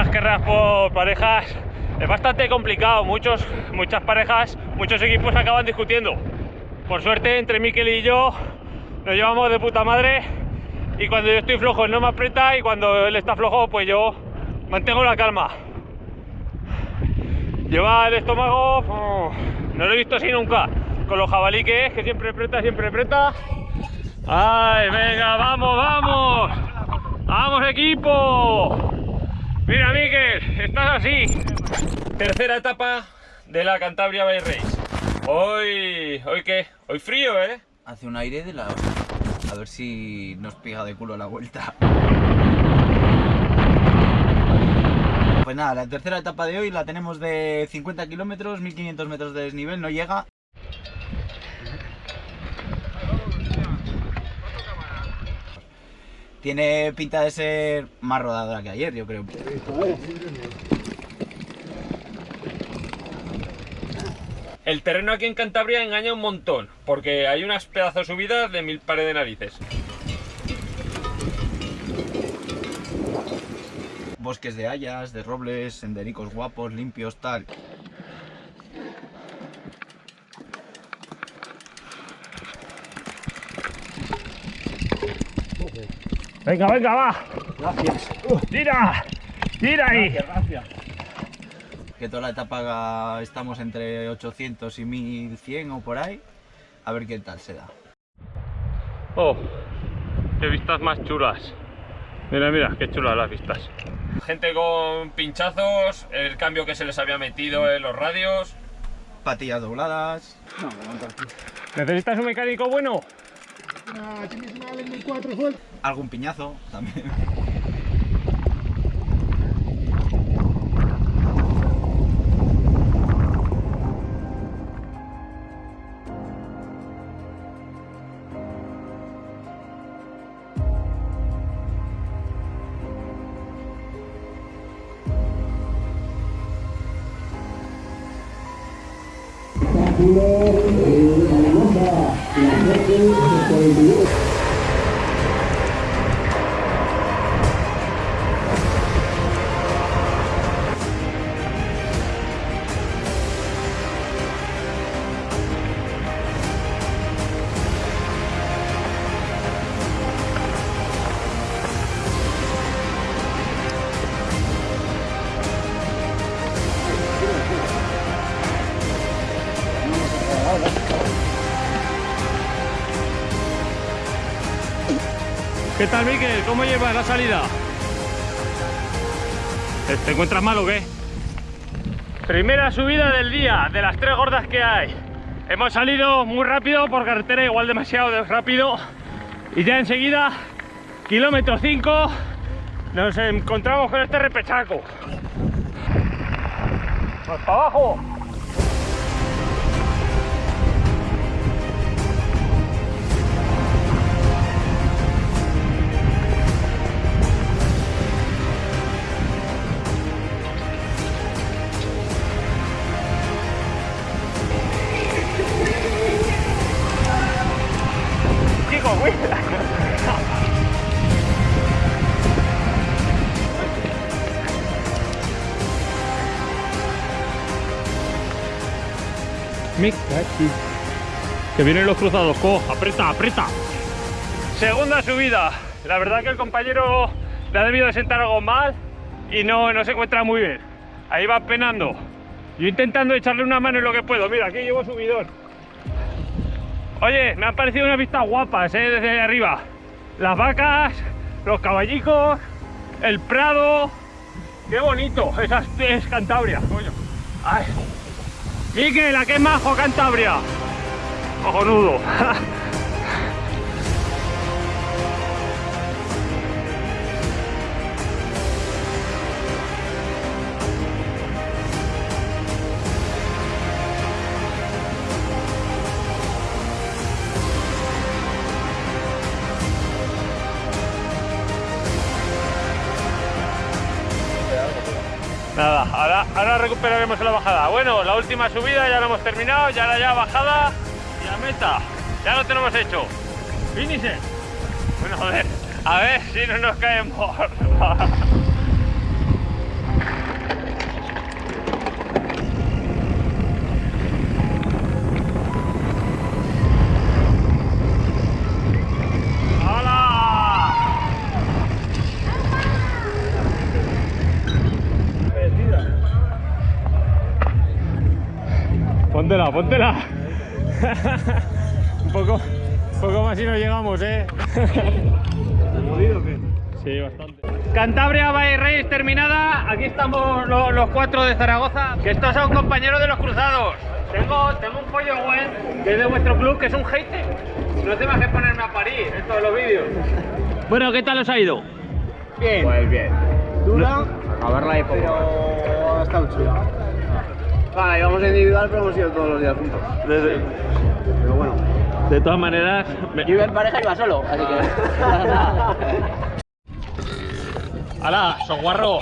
las carreras por parejas es bastante complicado. Muchos, muchas parejas, muchos equipos acaban discutiendo. Por suerte, entre Miquel y yo nos llevamos de puta madre. Y cuando yo estoy flojo, no me aprieta. Y cuando él está flojo, pues yo mantengo la calma. Lleva el estómago, no lo he visto así nunca. Con lo jabalí que es, que siempre aprieta, siempre aprieta. ¡Ay, venga, vamos, vamos! ¡Vamos, equipo! Mira, Miguel, estás así. Tercera etapa de la Cantabria Bay Race. Hoy, ¿hoy qué? Hoy frío, ¿eh? Hace un aire de la A ver si nos pega de culo la vuelta. Pues nada, la tercera etapa de hoy la tenemos de 50 kilómetros, 1500 metros de desnivel, no llega. Tiene pinta de ser más rodada que ayer, yo creo. El terreno aquí en Cantabria engaña un montón, porque hay unas pedazos subidas de mil pares de narices. Bosques de hayas, de robles, sendericos guapos, limpios, tal. Venga, venga, va. Gracias. Tira, tira ahí. gracias. Que toda la etapa estamos entre 800 y 1100 o por ahí. A ver qué tal se da. Oh, qué vistas más chulas. Mira, mira, qué chulas las vistas. Gente con pinchazos, el cambio que se les había metido en los radios. Patillas dobladas. ¿Necesitas un mecánico bueno? Algún piñazo también metros ¿Qué tal, Miquel? ¿Cómo llevas la salida? ¿Te encuentras mal o qué? Primera subida del día, de las tres gordas que hay. Hemos salido muy rápido por carretera, igual demasiado rápido. Y ya enseguida, kilómetro 5, nos encontramos con este repechaco. ¡Más para abajo! Que vienen los cruzados, co, aprieta, aprieta. Segunda subida. La verdad que el compañero le ha debido de sentar algo mal y no, no se encuentra muy bien. Ahí va penando. Yo intentando echarle una mano en lo que puedo. Mira, aquí llevo subidón. Oye, me han parecido unas vistas guapas, ¿eh? Desde ahí arriba. Las vacas, los caballicos, el prado. ¡Qué bonito! Esa es, es Cantabria, coño. Ay. Miquel, ¿a qué majo Cantabria? Cojonudo. Nada, ahora, recuperaremos la bajada. Bueno, la última subida ya la hemos terminado, ya la ya bajada y a meta. Ya lo tenemos hecho. Finisher. Bueno, a ver, a ver si no nos caemos. Póntela, póntela. un poco, un poco más y no llegamos, ¿eh? Sí, bastante. Cantabria by Race terminada. Aquí estamos lo- los, cuatro de Zaragoza. Que estos son compañeros de los cruzados. Tengo, tengo un pollo buen que es de vuestro club, que es un hater. No te vas a ponerme a parir en todos los vídeos. Bueno, ¿qué tal os ha ido? Bien. Pues bien. Dura, A verla ahí pero ha estado chula. Vale, íbamos individual, pero hemos ido todos los días juntos. Pero bueno. De todas maneras, me- Yo iba en pareja y iba solo, así que. ¡Hala, soguarro!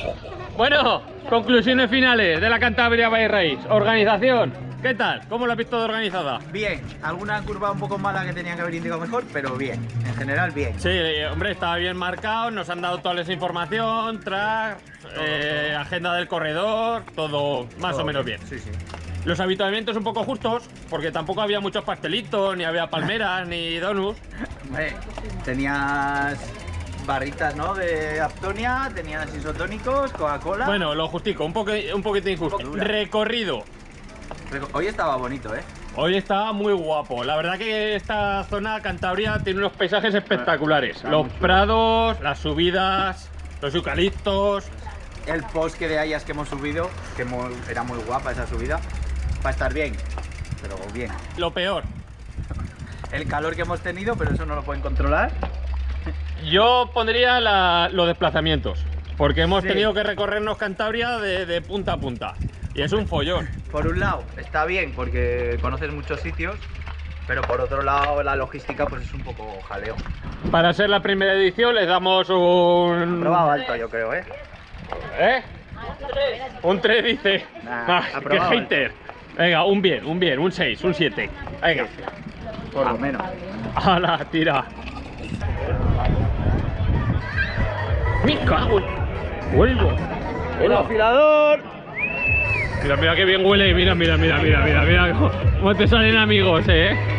Bueno, conclusiones finales de la Cantabria by Race. Organización, ¿qué tal? ¿Cómo la has visto de organizada? Bien, alguna curva un poco mala que tenía que haber indicado mejor, pero bien. En general, bien. Sí, eh, hombre, estaba bien marcado, nos han dado toda esa información, track, eh, agenda del corredor, todo más Todo o menos bien. Sí, sí. Los habituamientos un poco justos, porque tampoco había muchos pastelitos, ni había palmeras, ni donuts. Hombre, tenías barritas, ¿no? De Aptonia, tenías isotónicos, Coca-Cola. Bueno, lo justico, un, poco, un poquito injusto. Recorrido. Hoy estaba bonito, ¿eh? Hoy está muy guapo. La verdad que esta zona Cantabria tiene unos paisajes espectaculares. Está Los prados, las subidas, los eucaliptos. El post que de hayas que hemos subido, que era muy guapa esa subida, va a estar bien. Pero bien. Lo peor, El calor que hemos tenido, pero eso no lo pueden controlar. yo pondría la- los desplazamientos. Porque hemos Sí. tenido que recorrernos Cantabria de, de punta a punta. Y es un follón. Por un lado, está bien porque conoces muchos sitios, pero por otro lado, la logística pues es un poco jaleo. Para ser la primera edición les damos un... Probado alto, yo creo, ¿eh? ¿Eh? Un 3 dice. Nah, Ah, qué aprobado. hater. Venga, un bien, un bien, un 6, un 7. Venga. Por lo menos. ¡Hala, tira! ¡Me cago! ¡Vuelvo! ¡El afilador! Mira, mira qué bien huele. Mira, mira, mira, mira, mira, mira. Cómo te salen amigos, eh.